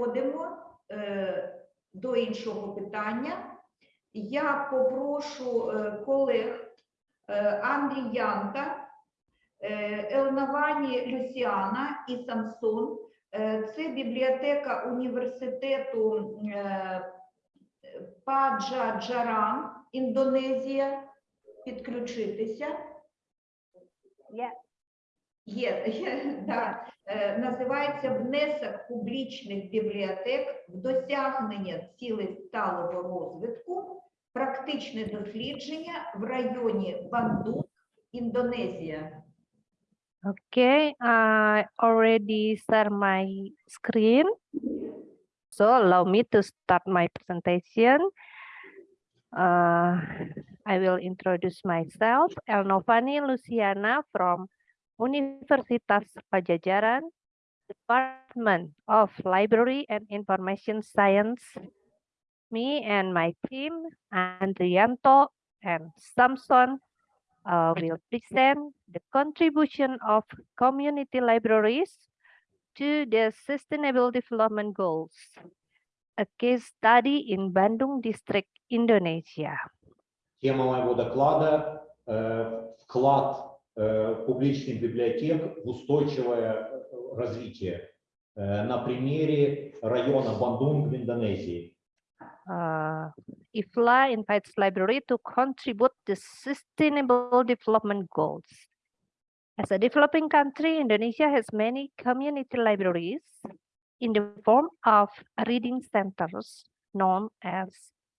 переходимо е, до іншого питання. Я попрошу е, колег е, Андріянка, е, Елнавані Люсіана і Самсон. Е, Це бібліотека університету е, Паджа Джаран, Індонезія. Підключитися. Є. Є, є да. Е, називається внесок публічних бібліотек в досягнення цілей сталого розвитку, практичне дослідження в районі Бандунг, Індонезія. Okay, I already share my screen. So allow me to start my presentation. Uh, I will introduce myself, Elnovani Luciana from Universitas Padjadjaran, Department of Library and Information Science, me and my team, Andrianto and Samson, uh, will present the contribution of community libraries to the Sustainable Development Goals, a case study in Bandung District, Indonesia. Я мала вода вклад публичных библиотек в устойчивое э, развитие э, на примере района Бандунг в Индонезии. Uh, IFLA invites library to contribute to Sustainable Development Goals. As a developing country, Indonesia has many community libraries in the form of reading centers known as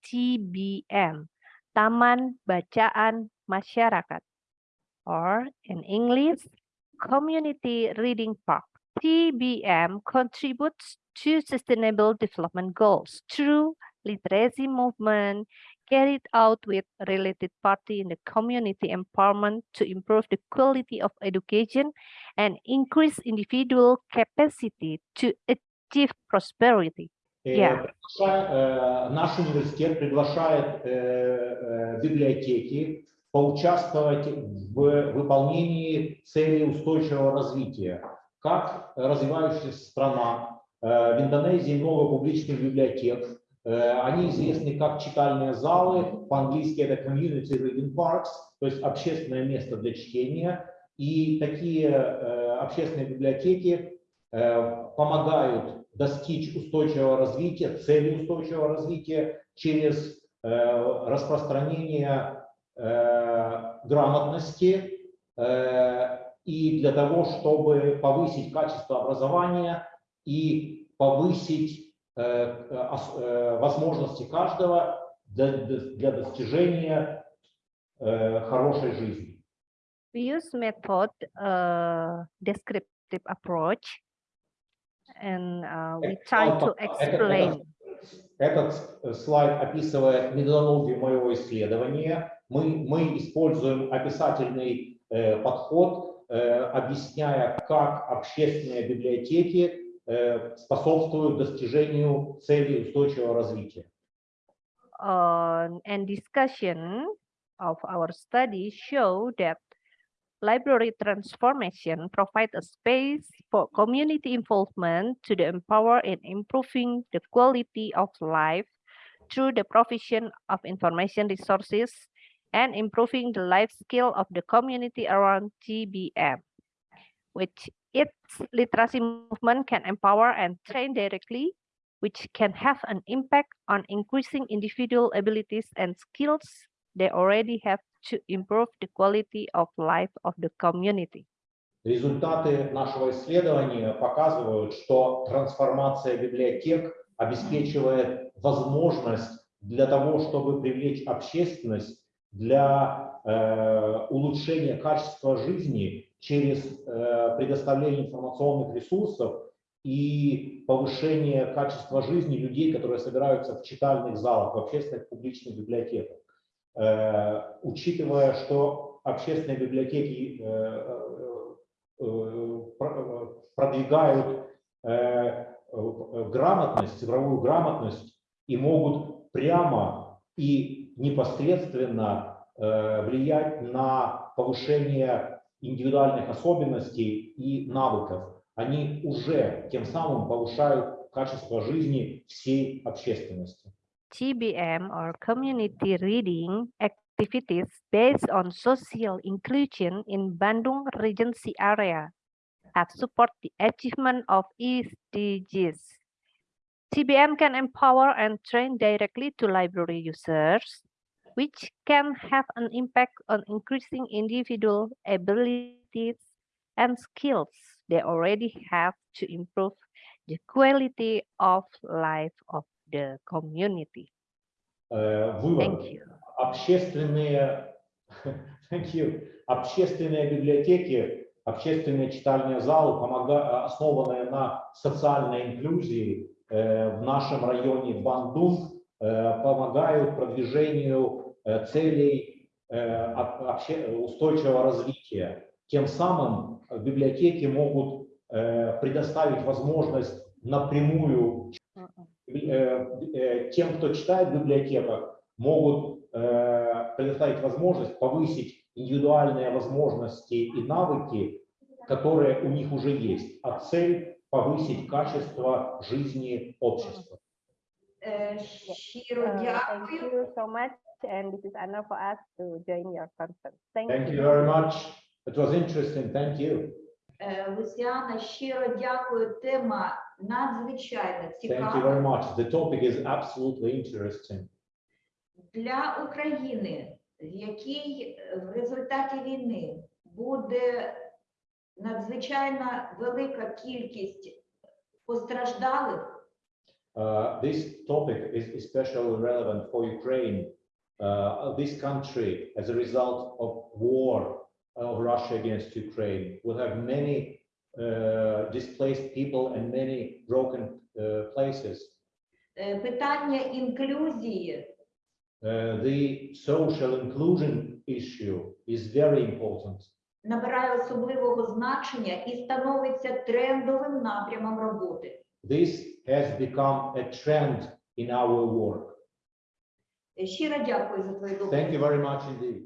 TBM, Taman Bacaan Masyarakat, or in English, Community Reading Park. TBM contributes to Sustainable Development Goals through literacy movement carried out with related party in the community empowerment to improve the quality of education and increase individual capacity to achieve prosperity. Э, Yeah. приглашает, э, Наш университет приглашает э, э, библиотеки Поучаствовать в выполнении целей устойчивого развития. Как развивающаяся страна, э, в Индонезии много публичных библиотек, Э, Они известны как читальные залы, по-английски это community reading parks, то есть общественное место для чтения. И такие э, общественные библиотеки помогают достичь устойчивого развития, цели устойчивого развития через распространение грамотности э, и для того, чтобы повысить качество образования и повысить э, э, ос- э, возможности каждого для, достижения э, хорошей жизни. We use method uh, descriptive approach and uh, we Этот try to этот- explain Этот э, слайд описывает методологию моего исследования. Мы, мы используем описательный э, подход, э, объясняя, как общественные библиотеки э, способствуют достижению целей устойчивого развития. uh, and discussion of our study show that library transformation provide a space for community involvement to the empower in improving the quality of life through the provision of information resources and improving the life skill of the community around TBM, which its literacy movement can empower and train directly, which can have an impact on increasing individual abilities and skills they already have to improve the quality of life of the community. Результаты нашего исследования показывают, что трансформация библиотек обеспечивает возможность для того, чтобы привлечь общественность для э, улучшения качества жизни через э, предоставление информационных ресурсов и повышение качества жизни людей, которые собираются в читальных залах, в общественных публичных библиотеках. Э, учитывая, что общественные библиотеки э, э, э, про- продвигают грамотность, цифровую грамотность и могут прямо и непосредственно э, влиять на повышение индивидуальных особенностей и навыков. Они уже тем самым повышают качество жизни всей общественности. TBM or community reading activities based on social inclusion in Bandung Regency area have support the achievement of SDGs. TBM can empower and train directly to library users, which can have an impact on increasing individual abilities and skills they already have to improve the quality of life of the community. Э, Вывод. Thank you. общественные, thank you, общественные библиотеки, общественные читальные залы, помога- основанные на социальной инклюзии э, в нашем районе Бандун, э, помогают продвижению э, целей э, устойчивого развития. Тем самым э, библиотеки могут э, предоставить возможность напрямую э, э, тем, кто читает в библиотеках, могут э, предоставить возможность повысить индивидуальные возможности и навыки, которые у них уже есть, а цель повысить качество жизни общества. Е, Щиро Uh, thank дякую. you so much, and this is honor for us to join your conference. Thank, Thank you very much. It was interesting. Thank you. Е, Лусіана, щиро дякую. Тема надзвичайно Thank you цікава. very much. The topic is absolutely interesting. для України, в якій е, в результаті війни буде надзвичайно велика кількість постраждалих, Uh, this topic is especially relevant for Ukraine. Uh, this country, as a result of war of Russia against Ukraine, will have many uh, displaced people and many broken uh, places. Е, питання інклюзії Uh, the social inclusion issue is very important. набирає особливого значення і становиться трендовим напрямом роботи. This has become a trend in our work. Е, Щиро дякую за твою Thank доповідь. you very much indeed.